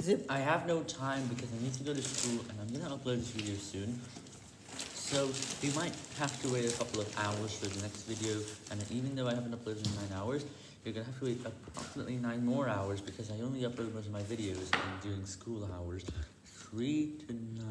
Zip. I have no time because I need to go to school and I'm gonna upload this video soon. So you might have to wait a couple of hours for the next video, and even though I haven't uploaded in nine hours, you're gonna have to wait approximately nine more hours because I only upload most of my videos during school hours, 3 to 9